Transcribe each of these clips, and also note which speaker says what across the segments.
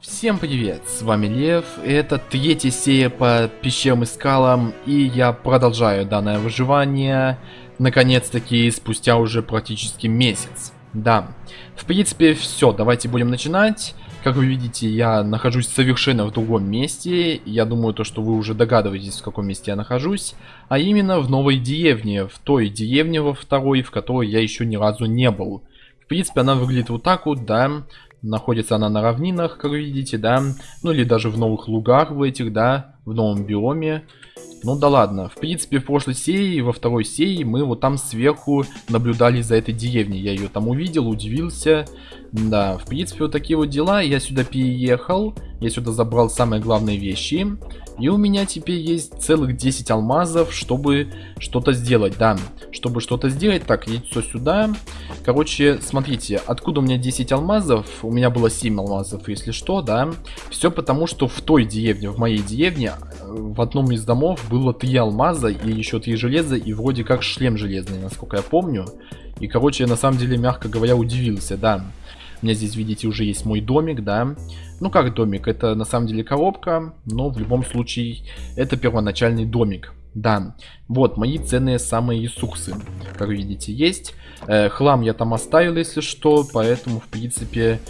Speaker 1: Всем привет, с вами Лев, это третья серия по пещерам и скалам, и я продолжаю данное выживание, наконец-таки, спустя уже практически месяц. Да, в принципе, все, давайте будем начинать. Как вы видите, я нахожусь совершенно в другом месте. Я думаю, то, что вы уже догадываетесь, в каком месте я нахожусь. А именно в новой деревне, в той деревне во второй, в которой я еще ни разу не был. В принципе, она выглядит вот так вот, да. Находится она на равнинах, как видите, да. Ну или даже в новых лугах в этих, да. В новом биоме. Ну да ладно. В принципе, в прошлой серии, во второй серии, мы вот там сверху наблюдали за этой деревней. Я ее там увидел, удивился. Да, в принципе, вот такие вот дела. Я сюда переехал. Я сюда забрал самые главные вещи. И у меня теперь есть целых 10 алмазов, чтобы что-то сделать, да. Чтобы что-то сделать, так, яйцо сюда. Короче, смотрите, откуда у меня 10 алмазов? У меня было 7 алмазов, если что, да. Все потому, что в той деревне, в моей деревне, в одном из домов было 3 алмаза и еще 3 железа, и вроде как шлем железный, насколько я помню. И, короче, я на самом деле, мягко говоря, удивился, да. У меня здесь, видите, уже есть мой домик, да. Ну, как домик? Это на самом деле коробка, но в любом случае это первоначальный домик. Да, вот мои ценные самые ресурсы, как видите, есть. Э, хлам я там оставил, если что, поэтому, в принципе,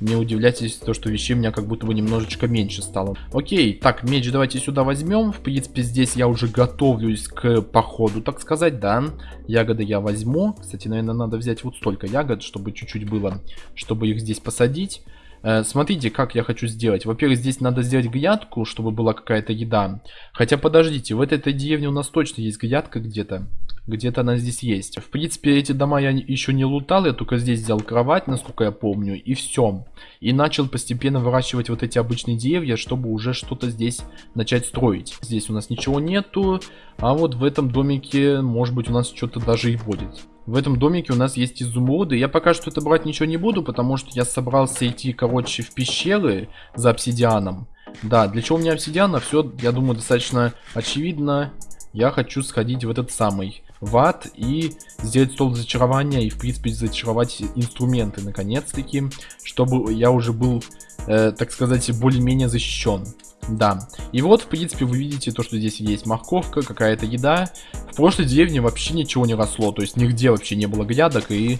Speaker 1: не удивляйтесь, то, что вещей у меня как будто бы немножечко меньше стало. Окей, так, меч давайте сюда возьмем. В принципе, здесь я уже готовлюсь к походу, так сказать, да. Ягоды я возьму. Кстати, наверное, надо взять вот столько ягод, чтобы чуть-чуть было, чтобы их здесь посадить. Э, смотрите, как я хочу сделать. Во-первых, здесь надо сделать грядку, чтобы была какая-то еда. Хотя, подождите, в этой, этой деревне у нас точно есть грядка где-то. Где-то она здесь есть. В принципе, эти дома я еще не лутал, я только здесь взял кровать, насколько я помню, и все. И начал постепенно выращивать вот эти обычные деревья, чтобы уже что-то здесь начать строить. Здесь у нас ничего нету, а вот в этом домике, может быть, у нас что-то даже и будет. В этом домике у нас есть изумруды. Я пока что это брать ничего не буду, потому что я собрался идти, короче, в пещеры за обсидианом. Да, для чего у меня обсидиана, все, я думаю, достаточно очевидно. Я хочу сходить в этот самый в ад и сделать стол зачарования и, в принципе, зачаровать инструменты, наконец-таки, чтобы я уже был, э, так сказать, более-менее защищен. Да. И вот, в принципе, вы видите то, что здесь есть морковка, какая-то еда. В прошлой деревне вообще ничего не росло, то есть нигде вообще не было грядок, и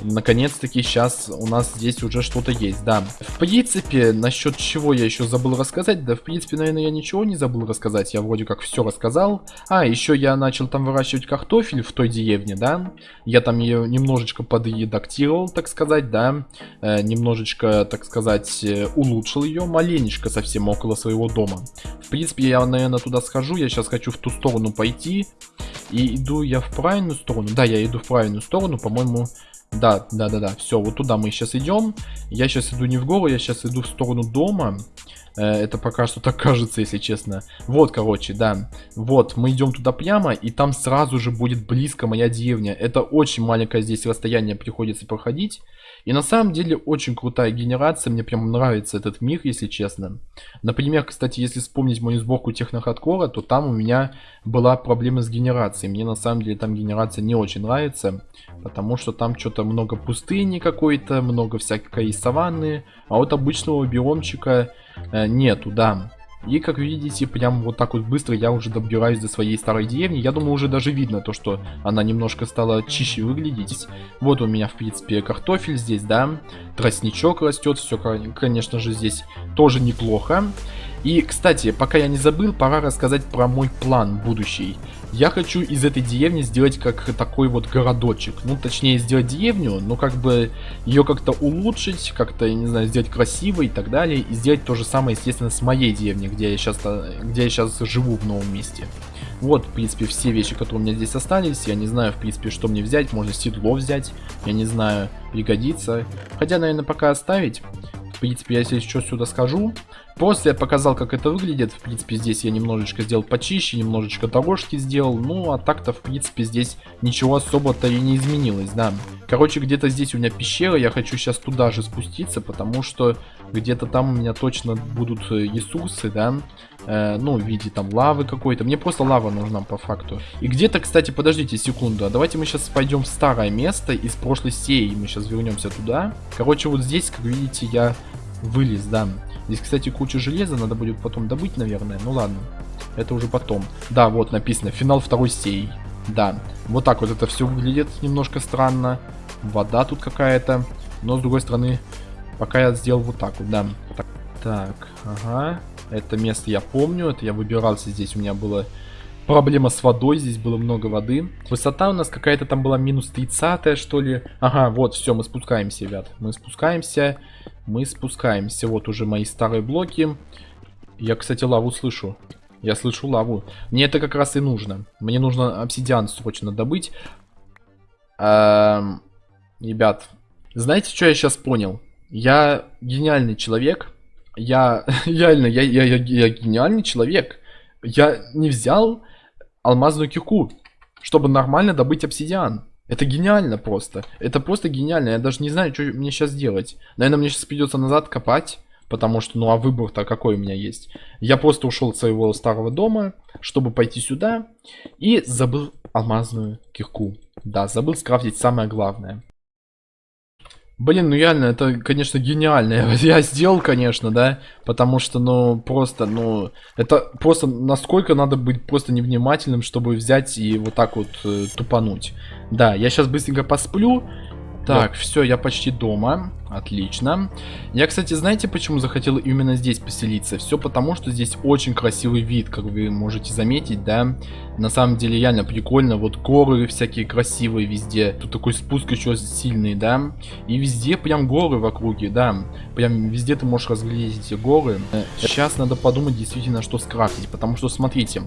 Speaker 1: наконец-таки сейчас у нас здесь уже что-то есть, да. В принципе, насчет чего я еще забыл рассказать, да, в принципе, наверное, я ничего не забыл рассказать, я вроде как все рассказал. А, еще я начал там выращивать картофель в той деревне, да. Я там ее немножечко подредактировал, так сказать, да. Э, немножечко, так сказать, э, улучшил ее, маленечко совсем около своего дома. В принципе, я, наверное, туда схожу, я сейчас хочу в ту сторону пойти. И иду я в правильную сторону? Да, я иду в правильную сторону, по-моему, да, да, да, да. Все, вот туда мы сейчас идем. Я сейчас иду не в гору, я сейчас иду в сторону дома. Э, это пока что так кажется, если честно. Вот, короче, да. Вот, мы идем туда прямо, и там сразу же будет близко моя деревня. Это очень маленькое здесь расстояние приходится проходить. И на самом деле очень крутая генерация, мне прям нравится этот мир, если честно. Например, кстати, если вспомнить мою сборку технохардкора, то там у меня была проблема с генерацией. Мне на самом деле там генерация не очень нравится, потому что там что-то много пустыни какой-то, много всякой саванны, а вот обычного биомчика э, нету, да. И как видите, прям вот так вот быстро я уже добираюсь до своей старой деревни. Я думаю, уже даже видно то, что она немножко стала чище выглядеть. Вот у меня, в принципе, картофель здесь, да. Тростничок растет, все, конечно же, здесь тоже неплохо. И, кстати, пока я не забыл, пора рассказать про мой план будущий. Я хочу из этой деревни сделать как такой вот городочек. Ну, точнее, сделать деревню, но как бы ее как-то улучшить, как-то, не знаю, сделать красивой и так далее. И сделать то же самое, естественно, с моей деревней, где я сейчас, где я сейчас живу в новом месте. Вот, в принципе, все вещи, которые у меня здесь остались. Я не знаю, в принципе, что мне взять. Можно седло взять. Я не знаю, пригодится. Хотя, наверное, пока оставить. В принципе, я если что сюда скажу. После я показал, как это выглядит. В принципе, здесь я немножечко сделал почище, немножечко дорожки сделал. Ну, а так-то, в принципе, здесь ничего особо-то и не изменилось, да. Короче, где-то здесь у меня пещера. Я хочу сейчас туда же спуститься, потому что где-то там у меня точно будут э, ресурсы, да. Э, ну, в виде там лавы какой-то. Мне просто лава нужна по факту. И где-то, кстати, подождите секунду. А давайте мы сейчас пойдем в старое место из прошлой серии. Мы сейчас вернемся туда. Короче, вот здесь, как видите, я Вылез, да. Здесь, кстати, куча железа, надо будет потом добыть, наверное. Ну ладно, это уже потом. Да, вот написано, финал второй сей. Да, вот так вот это все выглядит немножко странно. Вода тут какая-то. Но, с другой стороны, пока я сделал вот так вот, да. Так, ага. Это место я помню, это я выбирался здесь, у меня была проблема с водой, здесь было много воды. Высота у нас какая-то там была минус 30 что ли. Ага, вот, все, мы спускаемся, ребят. Мы спускаемся, мы спускаемся. Вот уже мои старые блоки. Я, кстати, лаву слышу. Я слышу лаву. Мне это как раз и нужно. Мне нужно обсидиан срочно добыть. Эм, ребят, знаете, что я сейчас понял? Я гениальный человек. Я реально, я, я, я, я гениальный человек. Я не взял алмазную кирку, чтобы нормально добыть обсидиан. Это гениально просто. Это просто гениально. Я даже не знаю, что мне сейчас делать. Наверное, мне сейчас придется назад копать. Потому что, ну а выбор-то какой у меня есть? Я просто ушел от своего старого дома, чтобы пойти сюда. И забыл алмазную кирку. Да, забыл скрафтить самое главное. Блин, ну реально, это, конечно, гениально. Я сделал, конечно, да, потому что, ну, просто, ну, это просто насколько надо быть просто невнимательным, чтобы взять и вот так вот э, тупануть. Да, я сейчас быстренько посплю, так, да. все, я почти дома. Отлично. Я, кстати, знаете, почему захотел именно здесь поселиться? Все потому, что здесь очень красивый вид, как вы можете заметить, да. На самом деле, реально прикольно. Вот горы всякие красивые везде. Тут такой спуск еще сильный, да. И везде прям горы в округе, да. Прям везде ты можешь разглядеть эти горы. Сейчас надо подумать действительно, что скрафтить. Потому что, смотрите,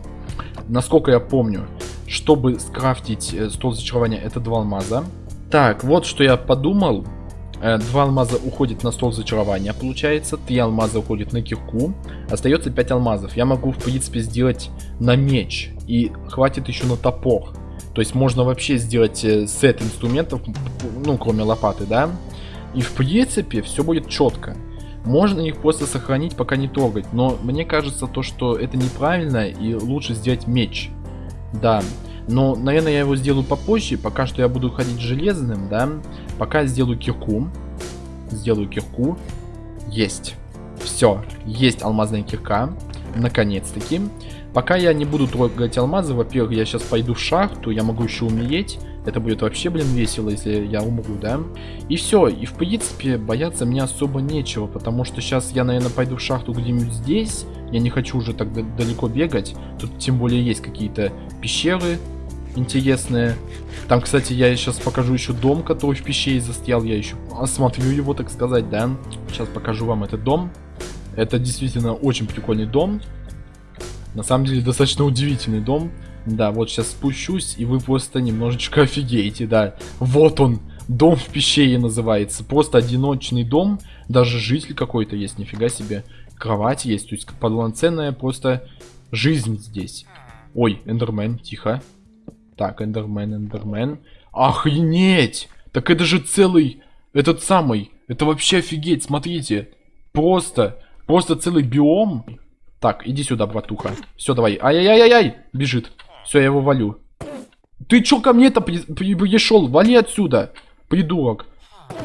Speaker 1: насколько я помню, чтобы скрафтить э, стол зачарования, это два алмаза. Так, вот что я подумал. Э, два алмаза уходит на стол зачарования, получается. Три алмаза уходит на кирку. Остается 5 алмазов. Я могу, в принципе, сделать на меч. И хватит еще на топор. То есть можно вообще сделать э, сет инструментов, ну, кроме лопаты, да? И, в принципе, все будет четко. Можно их просто сохранить, пока не трогать. Но мне кажется, то, что это неправильно, и лучше сделать меч. Да, но, наверное, я его сделаю попозже. Пока что я буду ходить железным, да. Пока сделаю кирку. Сделаю кирку. Есть. Все. Есть алмазная кирка. Наконец-таки. Пока я не буду трогать алмазы, во-первых, я сейчас пойду в шахту, я могу еще умереть. Это будет вообще, блин, весело, если я умру, да? И все, и в принципе, бояться мне особо нечего, потому что сейчас я, наверное, пойду в шахту где-нибудь здесь. Я не хочу уже так далеко бегать. Тут тем более есть какие-то пещеры, интересные. Там, кстати, я сейчас покажу еще дом, который в пещере застрял. Я еще осмотрю его, так сказать, да. Сейчас покажу вам этот дом. Это действительно очень прикольный дом. На самом деле, достаточно удивительный дом. Да, вот сейчас спущусь, и вы просто немножечко офигеете, да. Вот он, дом в пещере называется. Просто одиночный дом. Даже житель какой-то есть, нифига себе. Кровать есть, то есть полноценная просто жизнь здесь. Ой, Эндермен, тихо. Так, Эндермен, Эндермен. Охренеть! Так это же целый... Этот самый... Это вообще офигеть, смотрите. Просто... Просто целый биом. Так, иди сюда, братуха. Все, давай. Ай-яй-яй-яй! Бежит. Все, я его валю. Ты чё ко мне-то пришел? Вали отсюда, придурок.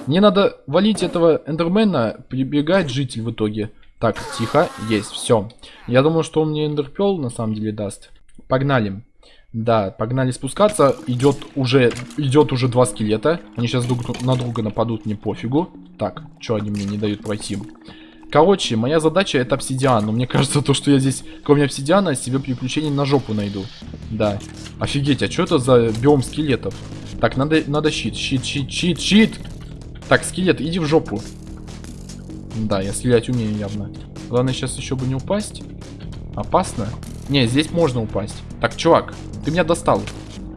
Speaker 1: Мне надо валить этого эндермена. Прибегает житель в итоге. Так, тихо. Есть, все. Я думаю, что он мне эндерпел на самом деле даст. Погнали. Да, погнали спускаться. Идет уже, идет уже два скелета. Они сейчас друг на друга нападут, мне пофигу. Так, что они мне не дают пройти? Короче, моя задача это обсидиан. Но мне кажется, то, что я здесь, кроме обсидиана, себе приключений на жопу найду. Да. Офигеть, а что это за биом скелетов? Так, надо, надо щит, щит, щит, щит, щит. Так, скелет, иди в жопу. Да, я стрелять умею явно. Главное сейчас еще бы не упасть. Опасно. Не, здесь можно упасть. Так, чувак, ты меня достал.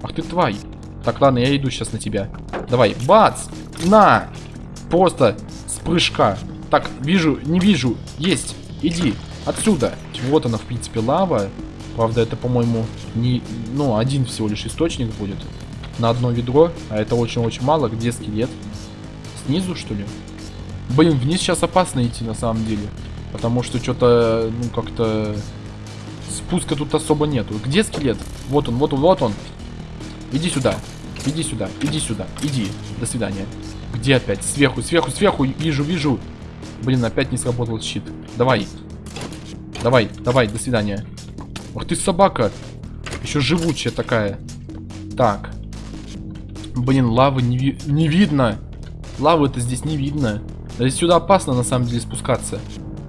Speaker 1: Ах ты тварь. Так, ладно, я иду сейчас на тебя. Давай, бац! На! Просто с прыжка. Так, вижу, не вижу. Есть. Иди. Отсюда. Вот она, в принципе, лава. Правда, это, по-моему, не... Ну, один всего лишь источник будет. На одно ведро. А это очень-очень мало. Где скелет? Снизу, что ли? Блин, вниз сейчас опасно идти, на самом деле. Потому что что-то, ну, как-то спуска тут особо нету. Где скелет? Вот он, вот он, вот он. Иди сюда. Иди сюда, иди сюда, иди. До свидания. Где опять? Сверху, сверху, сверху. Вижу, вижу. Блин, опять не сработал щит. Давай. Давай, давай, до свидания. Ах ты собака. Еще живучая такая. Так. Блин, лавы не, ви не видно. Лавы-то здесь не видно. Здесь сюда опасно на самом деле спускаться.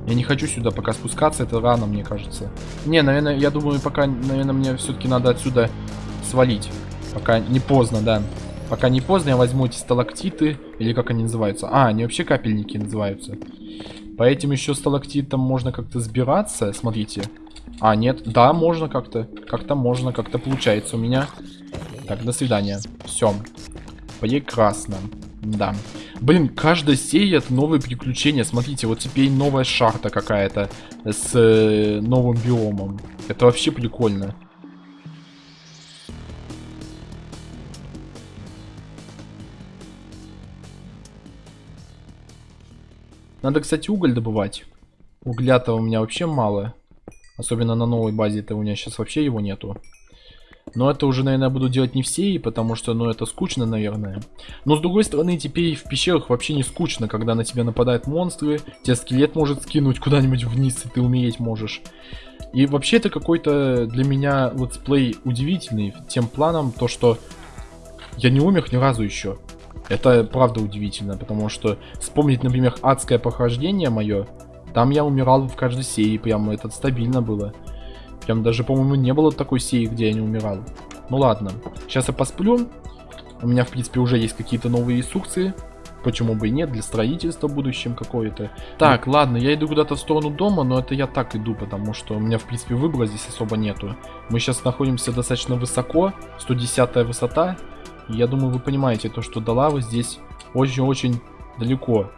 Speaker 1: Я не хочу сюда пока спускаться, это рано, мне кажется. Не, наверное, я думаю, пока, наверное, мне все-таки надо отсюда свалить. Пока не поздно, да. Пока не поздно, я возьму эти сталактиты, или как они называются. А, они вообще капельники называются. По этим еще сталактитам можно как-то сбираться, смотрите. А, нет, да, можно как-то. Как-то можно, как-то получается у меня. Так, до свидания. Все. Прекрасно. Да. Блин, каждая серия это новые приключения. Смотрите, вот теперь новая шахта какая-то с э, новым биомом. Это вообще прикольно. Надо, кстати, уголь добывать. Угля-то у меня вообще мало. Особенно на новой базе-то у меня сейчас вообще его нету. Но это уже, наверное, буду делать не все, потому что, ну, это скучно, наверное. Но, с другой стороны, теперь в пещерах вообще не скучно, когда на тебя нападают монстры, тебя скелет может скинуть куда-нибудь вниз, и ты умереть можешь. И вообще это какой-то для меня летсплей удивительный тем планом, то что я не умер ни разу еще. Это правда удивительно, потому что вспомнить, например, адское похождение мое, там я умирал в каждой серии, прям это стабильно было. Прям даже, по-моему, не было такой серии, где я не умирал. Ну ладно, сейчас я посплю. У меня, в принципе, уже есть какие-то новые ресурсы. Почему бы и нет, для строительства в будущем какое-то. Так, ладно, я иду куда-то в сторону дома, но это я так иду, потому что у меня, в принципе, выбора здесь особо нету. Мы сейчас находимся достаточно высоко, 110 высота. Я думаю, вы понимаете, то, что до лавы здесь очень-очень далеко.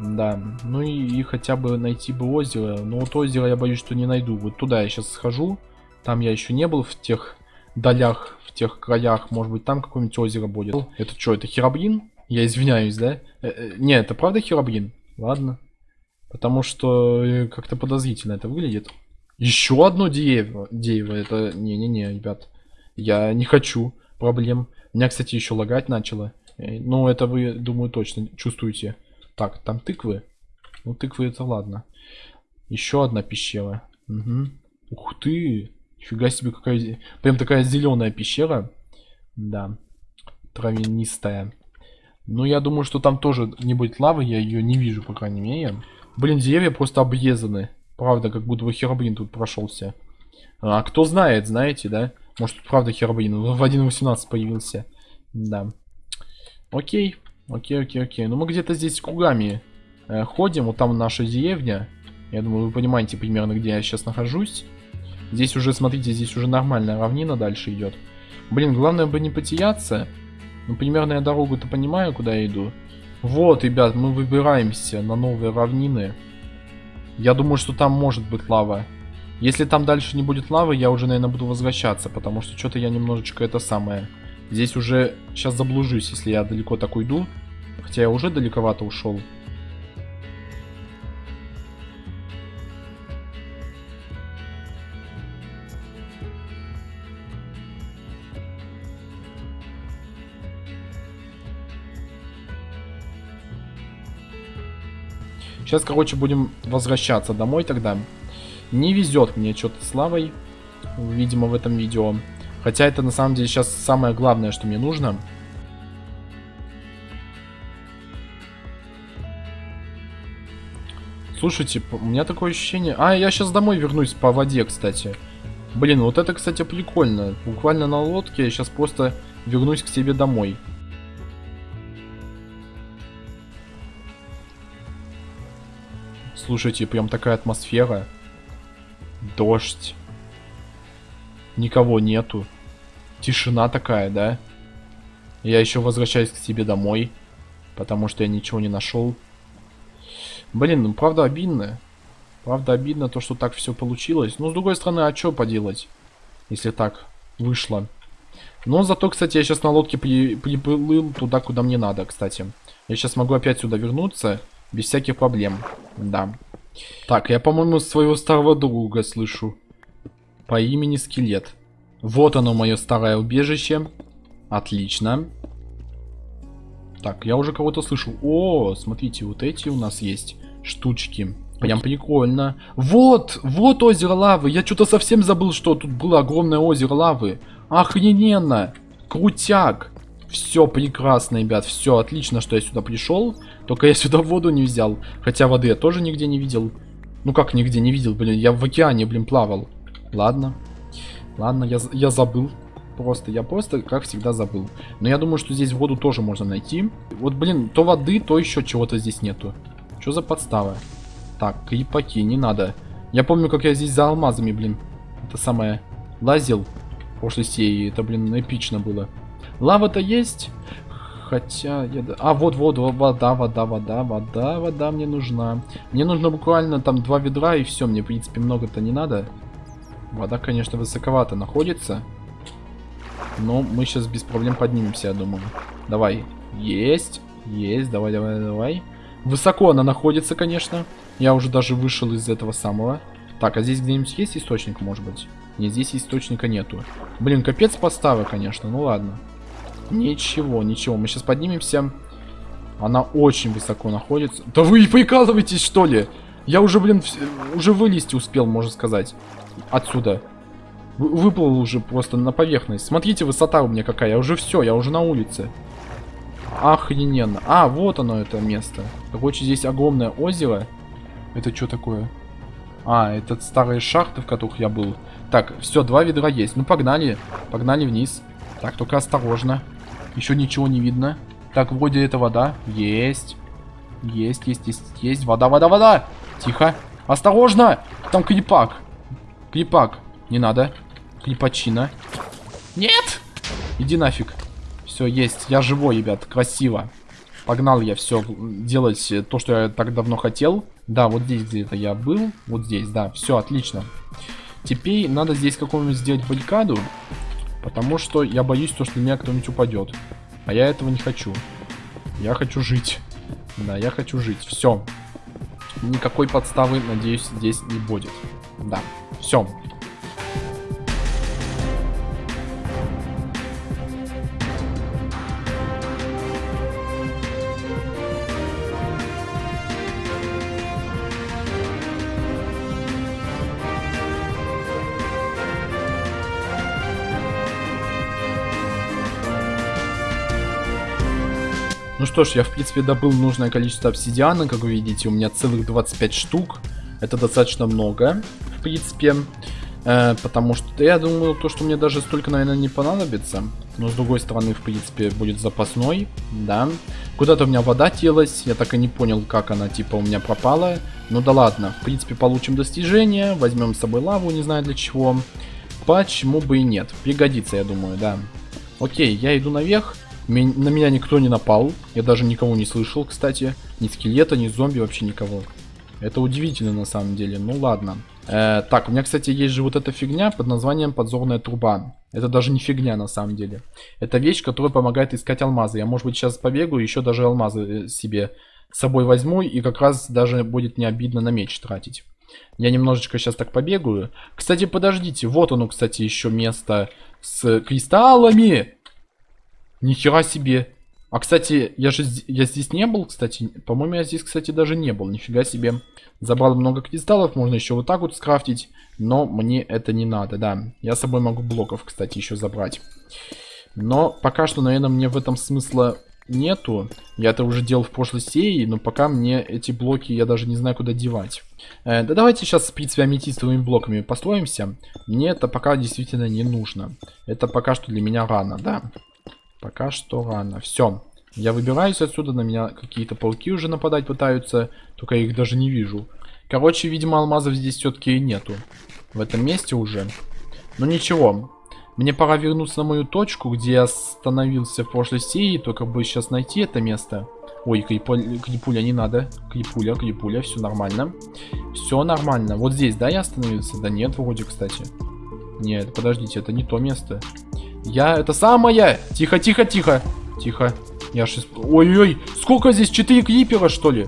Speaker 1: Да, ну и, и хотя бы найти бы озеро. Но вот озеро я боюсь, что не найду. Вот туда я сейчас схожу. Там я еще не был в тех долях, в тех краях. Может быть, там какое-нибудь озеро будет. Это что, это херобрин? Я извиняюсь, да? Э -э не, это правда херобрин? Ладно. Потому что э, как-то подозрительно это выглядит. Еще одно дерево. Дерево. Это... Не-не-не, ребят. Я не хочу проблем. Меня, кстати, еще лагать начало. Э, ну, это вы, думаю, точно чувствуете. Так, там тыквы. Ну, тыквы это ладно. Еще одна пещера. Угу. Ух ты! Нифига себе, какая... Прям такая зеленая пещера. Да. Травянистая. Ну, я думаю, что там тоже не будет лавы. Я ее не вижу, по крайней мере. Блин, деревья просто обрезаны. Правда, как будто бы херобрин тут прошелся. А кто знает, знаете, да? Может, тут правда херобрин. В 1.18 появился. Да. Окей. Окей, окей, окей. Ну мы где-то здесь кругами э, ходим. Вот там наша деревня. Я думаю, вы понимаете примерно, где я сейчас нахожусь. Здесь уже, смотрите, здесь уже нормальная равнина дальше идет. Блин, главное бы не потеряться. Ну, примерно я дорогу-то понимаю, куда я иду. Вот, ребят, мы выбираемся на новые равнины. Я думаю, что там может быть лава. Если там дальше не будет лавы, я уже, наверное, буду возвращаться, потому что что-то я немножечко это самое... Здесь уже сейчас заблужусь, если я далеко так уйду. Хотя я уже далековато ушел. Сейчас, короче, будем возвращаться домой тогда. Не везет мне что-то с лавой, видимо, в этом видео. Хотя это на самом деле сейчас самое главное, что мне нужно. Слушайте, у меня такое ощущение... А, я сейчас домой вернусь по воде, кстати. Блин, вот это, кстати, прикольно. Буквально на лодке я сейчас просто вернусь к себе домой. Слушайте, прям такая атмосфера. Дождь. Никого нету. Тишина такая, да? Я еще возвращаюсь к себе домой. Потому что я ничего не нашел. Блин, ну правда обидно. Правда обидно то, что так все получилось. Но с другой стороны, а что поделать? Если так вышло. Но зато, кстати, я сейчас на лодке при, приплыл туда, куда мне надо, кстати. Я сейчас могу опять сюда вернуться. Без всяких проблем. Да. Так, я, по-моему, своего старого друга слышу. По имени Скелет. Вот оно, мое старое убежище. Отлично. Так, я уже кого-то слышу. О, смотрите, вот эти у нас есть штучки. Прям прикольно. Вот, вот озеро лавы. Я что-то совсем забыл, что тут было огромное озеро лавы. Охрененно. Крутяк. Все прекрасно, ребят. Все отлично, что я сюда пришел. Только я сюда воду не взял. Хотя воды я тоже нигде не видел. Ну как нигде не видел, блин. Я в океане, блин, плавал. Ладно. Ладно, я, я забыл. Просто, я просто, как всегда, забыл. Но я думаю, что здесь воду тоже можно найти. Вот, блин, то воды, то еще чего-то здесь нету. Что за подстава? Так, крипаки, не надо. Я помню, как я здесь за алмазами, блин. Это самое, лазил в прошлой серии. Это, блин, эпично было. Лава-то есть. Хотя... Я... А, вот, вот, вода, вода, вода, вода, вода мне нужна. Мне нужно буквально там два ведра и все. Мне, в принципе, много-то не надо. Вода, конечно, высоковато находится. Но мы сейчас без проблем поднимемся, я думаю. Давай. Есть. Есть. Давай, давай, давай. Высоко она находится, конечно. Я уже даже вышел из этого самого. Так, а здесь где-нибудь есть источник, может быть? Нет, здесь источника нету. Блин, капец подставы, конечно. Ну ладно. Ничего, ничего. Мы сейчас поднимемся. Она очень высоко находится. Да вы прикалываетесь, что ли? Я уже, блин, уже вылезти успел, можно сказать. Отсюда. Выплыл уже просто на поверхность. Смотрите, высота у меня какая. Я уже все, я уже на улице. Охрененно. А, вот оно, это место. Короче, здесь огромное озеро. Это что такое? А, это старые шахты, в которых я был. Так, все, два ведра есть. Ну, погнали. Погнали вниз. Так, только осторожно. Еще ничего не видно. Так, вроде это вода. Есть. Есть, есть, есть, есть. Вода, вода, вода. Тихо. Осторожно. Там крипак. Крипак. Не надо. Крипачина. Нет. Иди нафиг. Все, есть. Я живой, ребят. Красиво. Погнал я все делать то, что я так давно хотел. Да, вот здесь где-то я был. Вот здесь, да. Все, отлично. Теперь надо здесь какую-нибудь сделать баррикаду. Потому что я боюсь, то, что меня кто-нибудь упадет. А я этого не хочу. Я хочу жить. Да, я хочу жить. Все. Никакой подставы, надеюсь, здесь не будет. Да. Все. Что ж, я в принципе добыл нужное количество обсидиана, как вы видите, у меня целых 25 штук. Это достаточно много, в принципе. Э, потому что я думаю, то, что мне даже столько, наверное, не понадобится. Но с другой стороны, в принципе, будет запасной, да. Куда-то у меня вода телась, я так и не понял, как она, типа, у меня пропала. Ну да ладно, в принципе, получим достижение, возьмем с собой лаву, не знаю для чего. Почему бы и нет, пригодится, я думаю, да. Окей, я иду наверх. На меня никто не напал. Я даже никого не слышал, кстати. Ни скелета, ни зомби, вообще никого. Это удивительно на самом деле. Ну ладно. Э, так, у меня, кстати, есть же вот эта фигня под названием подзорная труба. Это даже не фигня на самом деле. Это вещь, которая помогает искать алмазы. Я, может быть, сейчас побегу, еще даже алмазы э, себе с собой возьму. И как раз даже будет не обидно на меч тратить. Я немножечко сейчас так побегаю. Кстати, подождите. Вот оно, кстати, еще место с кристаллами. Нихера себе. А, кстати, я же я здесь не был, кстати. По-моему, я здесь, кстати, даже не был. Нифига себе. Забрал много кристаллов. Можно еще вот так вот скрафтить. Но мне это не надо, да. Я с собой могу блоков, кстати, еще забрать. Но пока что, наверное, мне в этом смысла нету. Я это уже делал в прошлой серии, но пока мне эти блоки я даже не знаю, куда девать. Э, да давайте сейчас, в аметистовыми блоками построимся. Мне это пока действительно не нужно. Это пока что для меня рано, да. Пока что рано. Все. Я выбираюсь отсюда. На меня какие-то пауки уже нападать пытаются. Только я их даже не вижу. Короче, видимо, алмазов здесь все-таки нету. В этом месте уже. Но ничего. Мне пора вернуться на мою точку, где я остановился в прошлой серии. Только бы сейчас найти это место. Ой, крипуля, крипуля не надо. Крипуля, крипуля, все нормально. Все нормально. Вот здесь, да, я остановился? Да нет, вроде, кстати. Нет, подождите, это не то место. Я это самое. Тихо, тихо, тихо. Тихо. Я сейчас... Ой-ой, сколько здесь? Четыре крипера, что ли?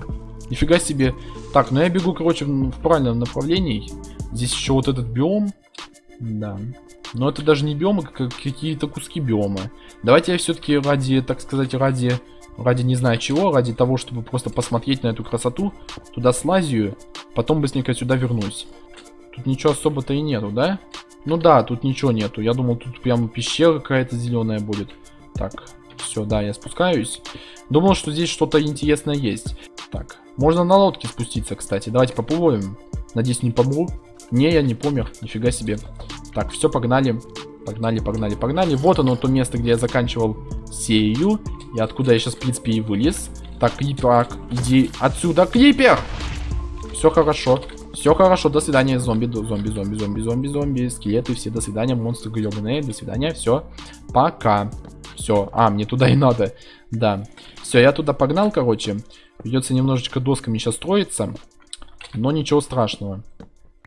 Speaker 1: Нифига себе. Так, ну я бегу, короче, в, в правильном направлении. Здесь еще вот этот биом. Да. Но это даже не биомы, как какие-то куски биома. Давайте я все-таки ради, так сказать, ради Ради не знаю чего, ради того, чтобы просто посмотреть на эту красоту. Туда слазию, потом быстренько сюда вернусь. Тут ничего особо-то и нету, да? Ну да, тут ничего нету. Я думал, тут прям пещера какая-то зеленая будет. Так, все, да, я спускаюсь. Думал, что здесь что-то интересное есть. Так, можно на лодке спуститься, кстати. Давайте попробуем. Надеюсь, не помру. Не, я не помер. Нифига себе. Так, все, погнали. Погнали, погнали, погнали. Вот оно, то место, где я заканчивал серию. И откуда я сейчас, в принципе, и вылез. Так, Крипер, иди отсюда, Крипер! Все хорошо. Все хорошо, до свидания, зомби, зомби, зомби, зомби, зомби, зомби, скелеты, все, до свидания, монстры гребаные, до свидания, все, пока. Все, а, мне туда и надо, да. Все, я туда погнал, короче. Придется немножечко досками сейчас строиться, но ничего страшного.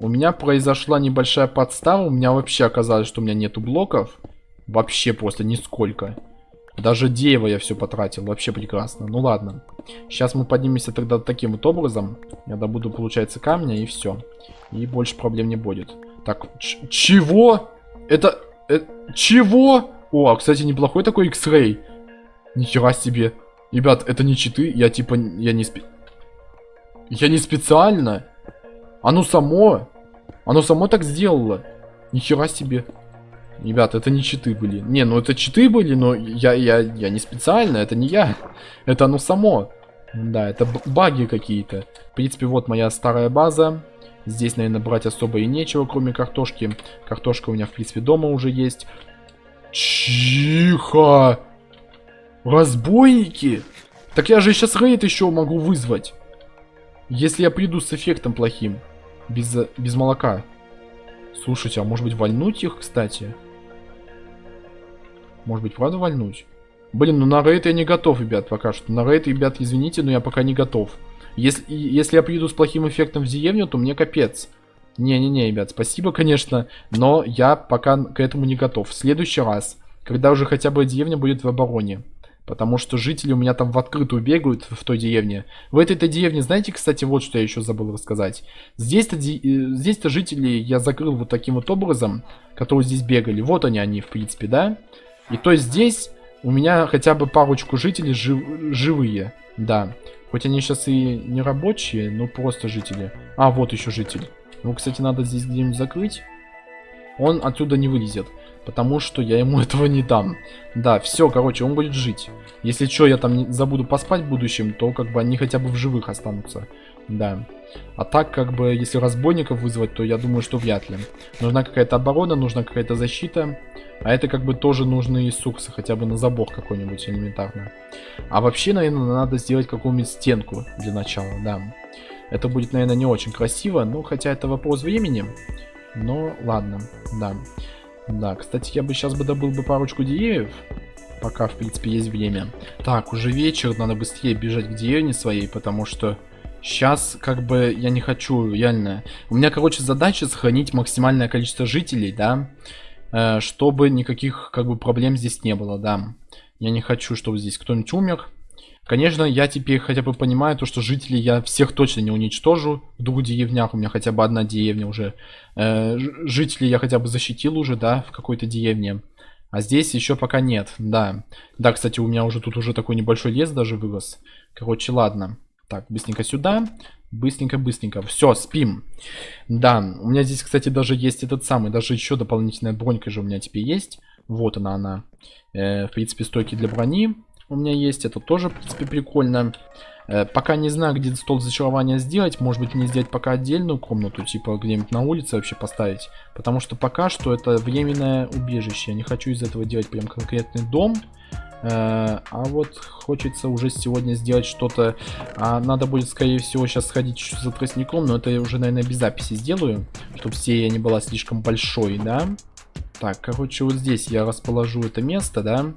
Speaker 1: У меня произошла небольшая подстава, у меня вообще оказалось, что у меня нету блоков. Вообще просто нисколько. Даже дерево я все потратил, вообще прекрасно. Ну ладно. Сейчас мы поднимемся тогда таким вот образом. Я добуду, получается, камня и все. И больше проблем не будет. Так, чего? Это... это... Чего? О, а, кстати, неплохой такой X-Ray. Нихера себе. Ребят, это не читы, я типа... Я не спе... Я не специально. Оно само... Оно само так сделало. Нихера себе. Ребят, это не читы были. Не, ну это читы были, но я, я, я не специально, это не я. Это оно само. Да, это баги какие-то. В принципе, вот моя старая база. Здесь, наверное, брать особо и нечего, кроме картошки. Картошка у меня, в принципе, дома уже есть. Чихо! Разбойники? Так я же сейчас рейд еще могу вызвать. Если я приду с эффектом плохим. Без, без молока. Слушайте, а может быть вальнуть их, кстати? Может быть, правда вальнуть? Блин, ну на рейд я не готов, ребят, пока что. На рейд, ребят, извините, но я пока не готов. Если, если я приеду с плохим эффектом в деревню, то мне капец. Не-не-не, ребят, спасибо, конечно, но я пока к этому не готов. В следующий раз, когда уже хотя бы деревня будет в обороне. Потому что жители у меня там в открытую бегают в той деревне. В этой-то деревне, знаете, кстати, вот что я еще забыл рассказать. Здесь-то э, здесь-то жители я закрыл вот таким вот образом, которые здесь бегали. Вот они, они, в принципе, да? И то здесь у меня хотя бы парочку жителей жив живые. Да. Хоть они сейчас и не рабочие, но просто жители. А, вот еще житель. Ну, кстати, надо здесь где-нибудь закрыть. Он отсюда не вылезет. Потому что я ему этого не дам. Да, все, короче, он будет жить. Если что, я там забуду поспать в будущем, то как бы они хотя бы в живых останутся. Да. А так, как бы, если разбойников вызвать, то я думаю, что вряд ли. Нужна какая-то оборона, нужна какая-то защита. А это как бы тоже нужны и суксы, хотя бы на забор какой-нибудь элементарно. А вообще, наверное, надо сделать какую-нибудь стенку для начала, да. Это будет, наверное, не очень красиво, ну, хотя это вопрос времени. Но ладно, да. Да, кстати, я бы сейчас бы добыл бы парочку деревьев. Пока, в принципе, есть время. Так, уже вечер, надо быстрее бежать к деревне своей, потому что сейчас, как бы, я не хочу, реально. У меня, короче, задача сохранить максимальное количество жителей, да, э, чтобы никаких, как бы, проблем здесь не было, да. Я не хочу, чтобы здесь кто-нибудь умер. Конечно, я теперь хотя бы понимаю то, что жителей я всех точно не уничтожу. В двух деревнях у меня хотя бы одна деревня уже. Э, жителей я хотя бы защитил уже, да, в какой-то деревне. А здесь еще пока нет, да. Да, кстати, у меня уже тут уже такой небольшой лес даже вырос. Короче, ладно. Так, быстренько сюда. Быстренько-быстренько. Все, спим. Да, у меня здесь, кстати, даже есть этот самый, даже еще дополнительная бронька же у меня теперь есть. Вот она, она. Э, в принципе, стойки для брони у меня есть. Это тоже, в принципе, прикольно. Э, пока не знаю, где стол зачарования сделать. Может быть, мне сделать пока отдельную комнату, типа где-нибудь на улице вообще поставить. Потому что пока что это временное убежище. Я не хочу из этого делать прям конкретный дом. Э, а вот хочется уже сегодня сделать что-то. А надо будет, скорее всего, сейчас сходить за тростником. Но это я уже, наверное, без записи сделаю. Чтобы серия не была слишком большой, да? Так, короче, вот здесь я расположу это место, да?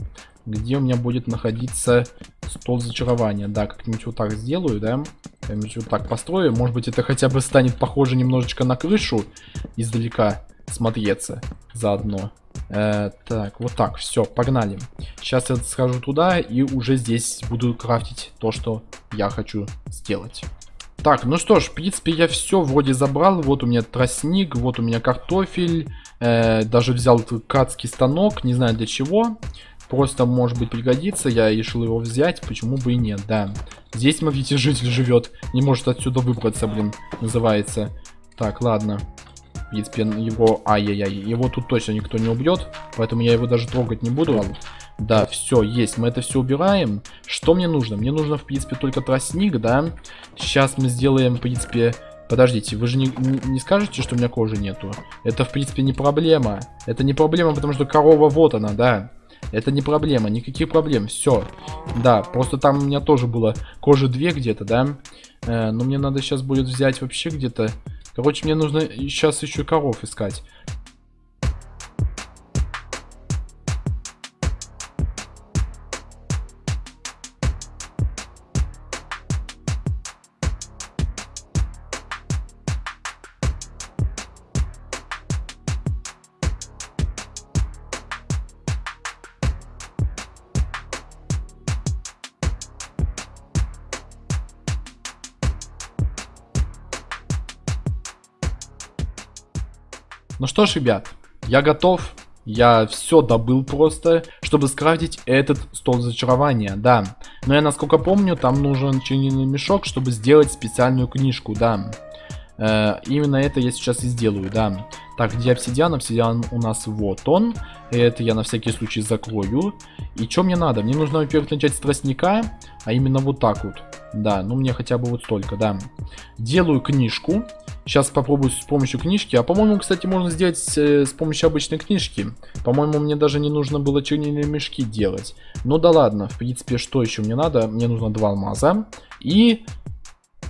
Speaker 1: где у меня будет находиться стол зачарования. Да, как-нибудь вот так сделаю, да. Как-нибудь вот так построю. Может быть, это хотя бы станет похоже немножечко на крышу издалека смотреться заодно. Э, так, вот так, все, погнали. Сейчас я схожу туда и уже здесь буду крафтить то, что я хочу сделать. Так, ну что ж, в принципе, я все вроде забрал. Вот у меня тростник, вот у меня картофель. Э, даже взял ткацкий станок, не знаю для чего. просто, может быть, пригодится. Я решил его взять, почему бы и нет, да. Здесь, смотрите, житель живет. Не может отсюда выбраться, блин, называется. Так, ладно. В принципе, его... Ай-яй-яй. Его тут точно никто не убьет. Поэтому я его даже трогать не буду. Да, все, есть. Мы это все убираем. Что мне нужно? Мне нужно, в принципе, только тростник, да. Сейчас мы сделаем, в принципе... Подождите, вы же не, не скажете, что у меня кожи нету? Это, в принципе, не проблема. Это не проблема, потому что корова вот она, да. Это не проблема, никаких проблем, все. Да, просто там у меня тоже было кожи 2 где-то, да. Э, но мне надо сейчас будет взять вообще где-то... Короче, мне нужно сейчас еще коров искать. Ну что ж, ребят, я готов. Я все добыл просто, чтобы скрафтить этот стол зачарования, да. Но я насколько помню, там нужен чернильный мешок, чтобы сделать специальную книжку, да. Э, именно это я сейчас и сделаю, да. Так, где обсидиан? Обсидиан у нас вот он. Это я на всякий случай закрою. И что мне надо? Мне нужно, во-первых, начать с тростника, а именно вот так вот. Да, ну мне хотя бы вот столько, да. Делаю книжку. Сейчас попробую с помощью книжки. А по-моему, кстати, можно сделать э, с помощью обычной книжки. По-моему, мне даже не нужно было чернильные мешки делать. Ну да ладно, в принципе, что еще мне надо? Мне нужно два алмаза и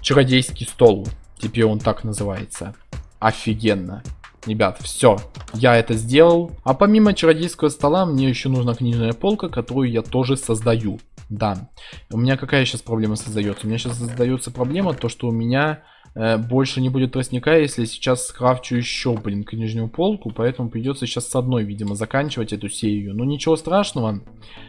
Speaker 1: чародейский стол. Теперь он так называется. Офигенно. Ребят, все, я это сделал. А помимо чародейского стола, мне еще нужна книжная полка, которую я тоже создаю. Да. У меня какая сейчас проблема создается? У меня сейчас создается проблема, то что у меня больше не будет тростника, если сейчас скрафчу еще, блин, книжную полку, поэтому придется сейчас с одной, видимо, заканчивать эту серию. Но ничего страшного.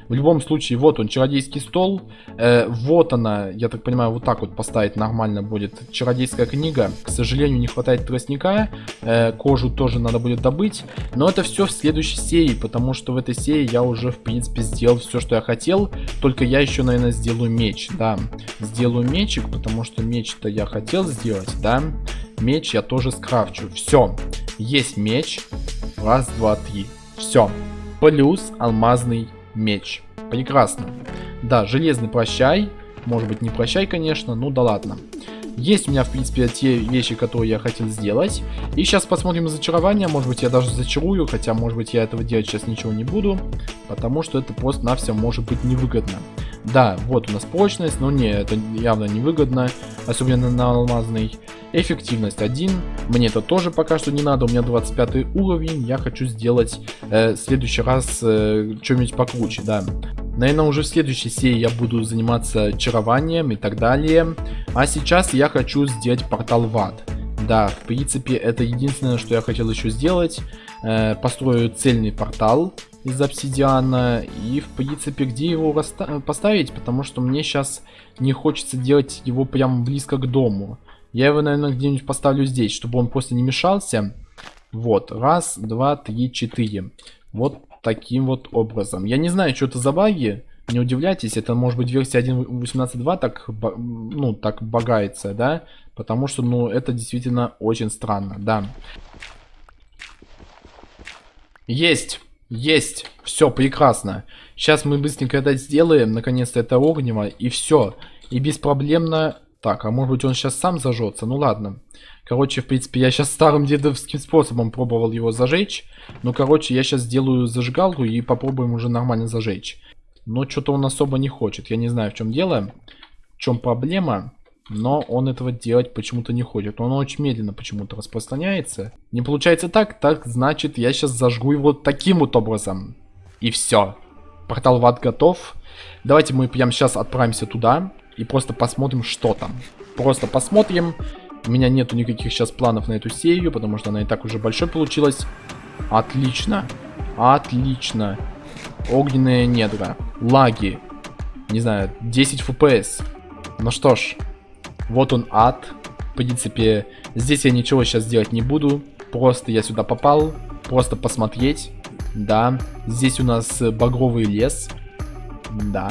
Speaker 1: В любом случае, вот он, чародейский стол. Э, вот она, я так понимаю, вот так вот поставить нормально будет. Чародейская книга. К сожалению, не хватает тростника. Э, кожу тоже надо будет добыть. Но это все в следующей серии, потому что в этой серии я уже, в принципе, сделал все, что я хотел. Только я еще, наверное, сделаю меч, да. Сделаю мечик, потому что меч-то я хотел сделать делать, да? Меч я тоже скрафчу. Все. Есть меч. Раз, два, три. Все. Плюс алмазный меч. Прекрасно. Да, железный прощай. Может быть не прощай, конечно. Ну да ладно. Есть у меня, в принципе, те вещи, которые я хотел сделать. И сейчас посмотрим зачарование. Может быть, я даже зачарую, хотя, может быть, я этого делать сейчас ничего не буду. Потому что это просто-навсего может быть невыгодно. Да, вот у нас прочность, но не, это явно невыгодно, особенно на алмазный. Эффективность 1, мне это тоже пока что не надо, у меня 25 уровень, я хочу сделать э, в следующий раз э, что-нибудь покруче, да. Наверное, уже в следующей серии я буду заниматься чарованием и так далее. А сейчас я хочу сделать портал в ад. Да, в принципе, это единственное, что я хотел еще сделать. Э, построю цельный портал из обсидиана. И, в принципе, где его поставить? Потому что мне сейчас не хочется делать его прям близко к дому. Я его, наверное, где-нибудь поставлю здесь, чтобы он просто не мешался. Вот, раз, два, три, четыре. Вот таким вот образом. Я не знаю, что это за баги. Не удивляйтесь, это может быть версия 1.18.2 так, ну, так багается, да? Потому что, ну, это действительно очень странно, да. Есть! Есть! Все, прекрасно. Сейчас мы быстренько это сделаем. Наконец-то это огнево. И все. И беспроблемно... Так, а может быть он сейчас сам зажжется? Ну ладно. Короче, в принципе, я сейчас старым дедовским способом пробовал его зажечь. Ну, короче, я сейчас сделаю зажигалку и попробуем уже нормально зажечь. Но что-то он особо не хочет. Я не знаю, в чем дело, в чем проблема. Но он этого делать почему-то не хочет. Он очень медленно почему-то распространяется. Не получается так, так значит я сейчас зажгу его таким вот образом. И все. Портал в ад готов. Давайте мы прямо сейчас отправимся туда и просто посмотрим, что там. Просто посмотрим. У меня нету никаких сейчас планов на эту серию, потому что она и так уже большой получилась. Отлично. Отлично. Огненные недра. Лаги. Не знаю, 10 FPS. Ну что ж, вот он ад. В принципе, здесь я ничего сейчас делать не буду. Просто я сюда попал. Просто посмотреть. Да, здесь у нас багровый лес. Да.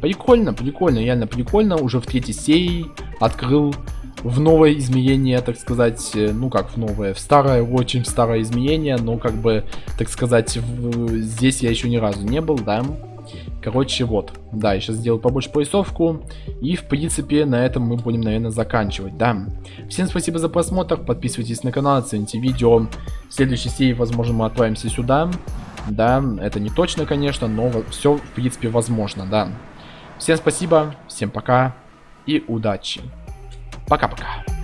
Speaker 1: Прикольно, прикольно, реально прикольно. Уже в третьей серии открыл в новое измерение, так сказать, э, ну как в новое, в старое, очень старое измерение, но как бы, так сказать, в, здесь я еще ни разу не был, да. Короче, вот. Да, я сейчас сделаю побольше поясовку. И, в принципе, на этом мы будем, наверное, заканчивать, да. Всем спасибо за просмотр. Подписывайтесь на канал, оцените видео. В следующей серии, возможно, мы отправимся сюда. Да, это не точно, конечно, но все, в принципе, возможно, да. Всем спасибо, всем пока и удачи. Пока-пока.